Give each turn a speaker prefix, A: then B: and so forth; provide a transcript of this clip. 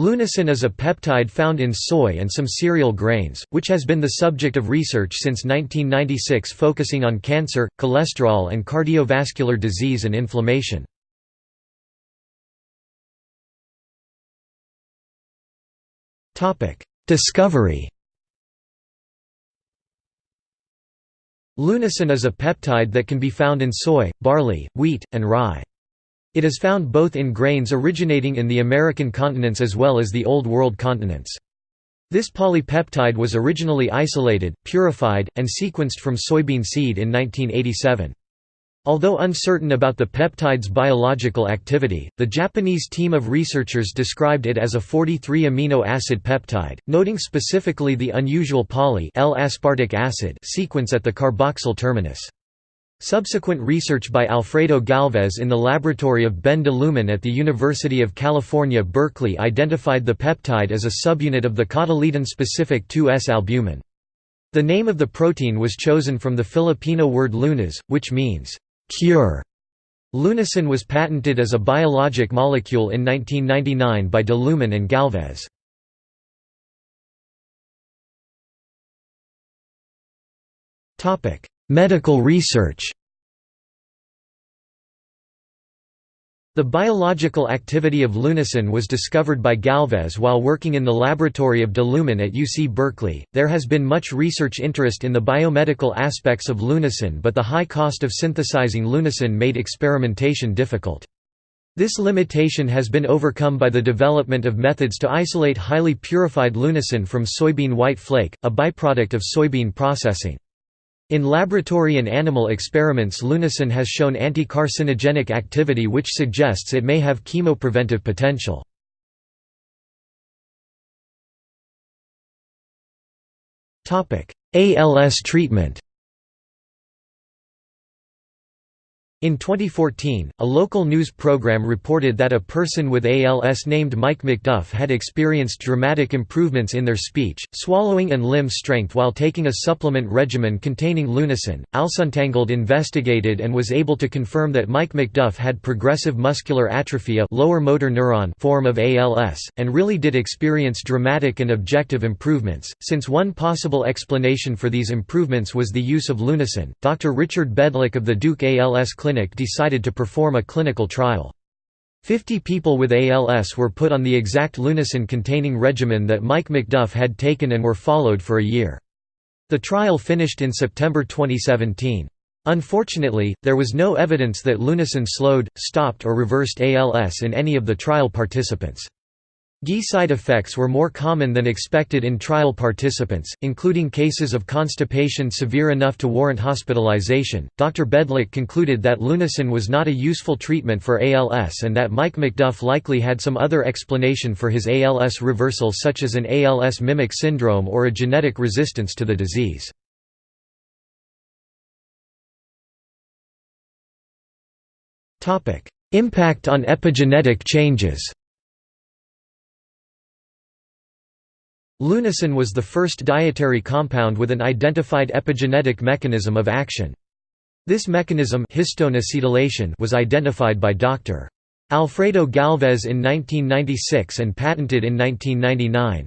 A: Lunasin is a peptide found in soy and some cereal grains, which has been the subject of research since 1996 focusing on cancer, cholesterol and cardiovascular disease and inflammation. Discovery Lunasin is a peptide that can be found in soy, barley, wheat, and rye. It is found both in grains originating in the American continents as well as the Old World continents. This polypeptide was originally isolated, purified, and sequenced from soybean seed in 1987. Although uncertain about the peptide's biological activity, the Japanese team of researchers described it as a 43 amino acid peptide, noting specifically the unusual poly L-aspartic acid sequence at the carboxyl terminus. Subsequent research by Alfredo Galvez in the laboratory of Ben de Lumen at the University of California Berkeley identified the peptide as a subunit of the cotyledon-specific 2S-albumin. The name of the protein was chosen from the Filipino word lunas, which means, cure. Lunasin was patented as a biologic molecule in 1999 by de Lumen and Galvez. Medical research The biological activity of lunasin was discovered by Galvez while working in the laboratory of de Lumen at UC Berkeley. There has been much research interest in the biomedical aspects of lunasin, but the high cost of synthesizing lunasin made experimentation difficult. This limitation has been overcome by the development of methods to isolate highly purified lunasin from soybean white flake, a byproduct of soybean processing. In laboratory and animal experiments lunasin has shown anti-carcinogenic activity which suggests it may have chemopreventive potential. ALS treatment In 2014, a local news program reported that a person with ALS named Mike McDuff had experienced dramatic improvements in their speech, swallowing and limb strength while taking a supplement regimen containing lunasin. ALSUntangled investigated and was able to confirm that Mike McDuff had progressive muscular atrophy a lower motor neuron form of ALS, and really did experience dramatic and objective improvements. Since one possible explanation for these improvements was the use of lunasin, Dr. Richard Bedlack of the Duke ALS Clinic Clinic decided to perform a clinical trial. Fifty people with ALS were put on the exact lunasin-containing regimen that Mike McDuff had taken and were followed for a year. The trial finished in September 2017. Unfortunately, there was no evidence that lunasin slowed, stopped or reversed ALS in any of the trial participants. GI side effects were more common than expected in trial participants, including cases of constipation severe enough to warrant hospitalization. Dr. Bedlack concluded that lunasin was not a useful treatment for ALS and that Mike McDuff likely had some other explanation for his ALS reversal, such as an ALS mimic syndrome or a genetic resistance to the disease. Impact on epigenetic changes Lunasin was the first dietary compound with an identified epigenetic mechanism of action. This mechanism histone was identified by Dr. Alfredo Galvez in 1996 and patented in 1999.